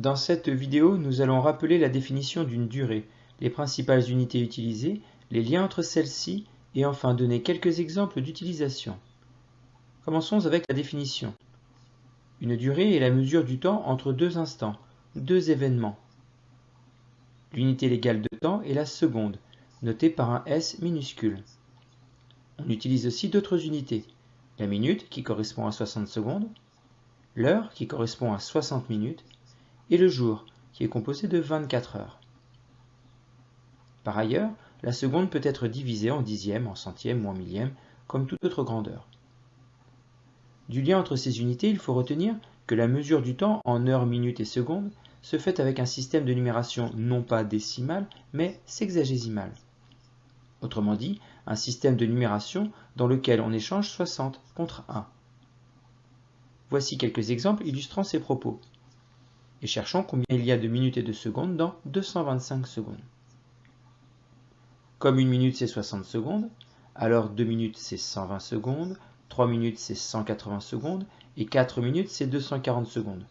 Dans cette vidéo, nous allons rappeler la définition d'une durée, les principales unités utilisées, les liens entre celles-ci et enfin donner quelques exemples d'utilisation. Commençons avec la définition. Une durée est la mesure du temps entre deux instants, deux événements. L'unité légale de temps est la seconde, notée par un S minuscule. On utilise aussi d'autres unités. La minute, qui correspond à 60 secondes, l'heure, qui correspond à 60 minutes, et le jour, qui est composé de 24 heures. Par ailleurs, la seconde peut être divisée en dixièmes, en centièmes ou en millièmes, comme toute autre grandeur. Du lien entre ces unités, il faut retenir que la mesure du temps en heures, minutes et secondes se fait avec un système de numération non pas décimal, mais sexagésimal. Autrement dit, un système de numération dans lequel on échange 60 contre 1. Voici quelques exemples illustrant ces propos. Et cherchons combien il y a de minutes et de secondes dans 225 secondes. Comme une minute c'est 60 secondes, alors 2 minutes c'est 120 secondes, 3 minutes c'est 180 secondes et 4 minutes c'est 240 secondes.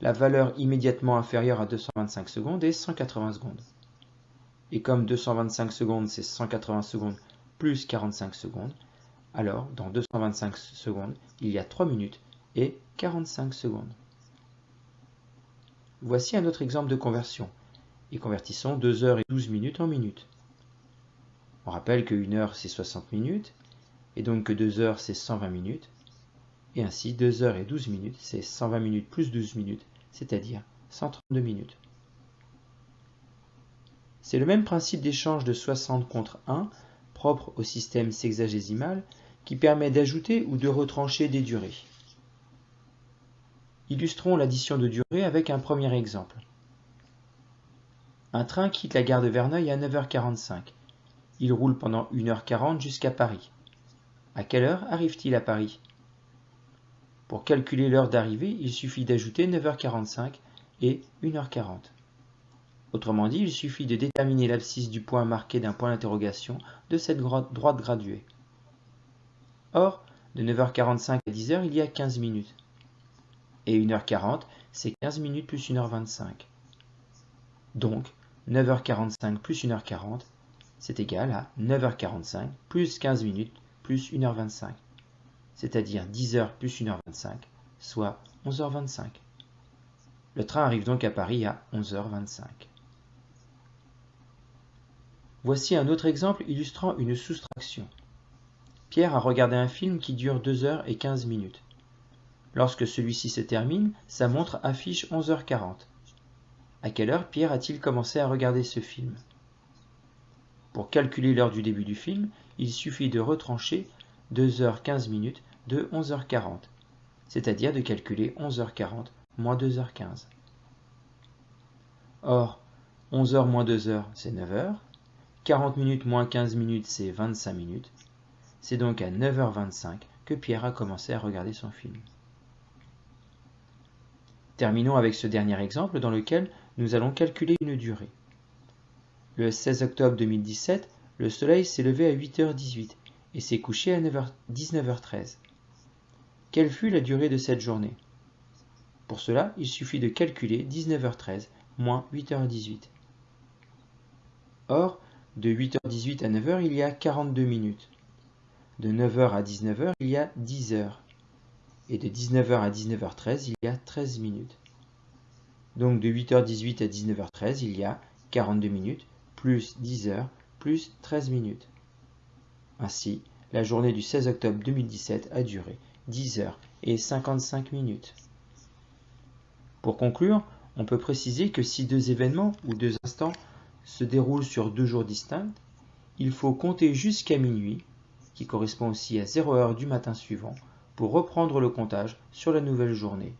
La valeur immédiatement inférieure à 225 secondes est 180 secondes. Et comme 225 secondes c'est 180 secondes plus 45 secondes, alors dans 225 secondes il y a 3 minutes et 45 secondes. Voici un autre exemple de conversion. Et convertissons 2 heures et 12 minutes en minutes. On rappelle que 1 heure c'est 60 minutes, et donc que 2 heures c'est 120 minutes, et ainsi 2 heures et 12 minutes c'est 120 minutes plus 12 minutes, c'est-à-dire 132 minutes. C'est le même principe d'échange de 60 contre 1, propre au système sexagésimal, qui permet d'ajouter ou de retrancher des durées. Illustrons l'addition de durées avec un premier exemple. Un train quitte la gare de Verneuil à 9h45. Il roule pendant 1h40 jusqu'à Paris. À quelle heure arrive-t-il à Paris? Pour calculer l'heure d'arrivée, il suffit d'ajouter 9h45 et 1h40. Autrement dit, il suffit de déterminer l'abscisse du point marqué d'un point d'interrogation de cette droite graduée. Or, de 9h45 à 10h, il y a 15 minutes. Et 1h40, c'est 15 minutes plus 1h25. Donc, 9h45 plus 1h40, c'est égal à 9h45 plus 15 minutes plus 1h25, c'est-à-dire 10h plus 1h25, soit 11h25. Le train arrive donc à Paris à 11h25. Voici un autre exemple illustrant une soustraction. Pierre a regardé un film qui dure 2 heures et 15 minutes. Lorsque celui-ci se termine, sa montre affiche 11h40. À quelle heure Pierre a-t-il commencé à regarder ce film? Pour calculer l'heure du début du film, il suffit de retrancher 2h15 minutes de 11h40, c'est-à-dire de calculer 11h40 moins 2h15. Or, 11h moins 2h, c'est 9h, 40 minutes moins 15 minutes, c'est 25 minutes. C'est donc à 9h25 que Pierre a commencé à regarder son film. Terminons avec ce dernier exemple dans lequel nous allons calculer une durée. Le 16 octobre 2017, le soleil s'est levé à 8h18 et s'est couché à 19h13. Quelle fut la durée de cette journée? Pour cela, il suffit de calculer 19h13 moins 8h18. Or, de 8h18 à 9h, il y a 42 minutes. De 9h à 19h, il y a 10 heures. Et de 19h à 19h13, il y a 13 minutes. Donc de 8h18 à 19h13, il y a 42 minutes, plus 10 heures, plus 13 minutes. Ainsi, la journée du 16 octobre 2017 a duré 10 heures et 55 minutes. Pour conclure, on peut préciser que si deux événements ou deux instants se déroule sur deux jours distincts, il faut compter jusqu'à minuit, qui correspond aussi à 0 heure du matin suivant, pour reprendre le comptage sur la nouvelle journée.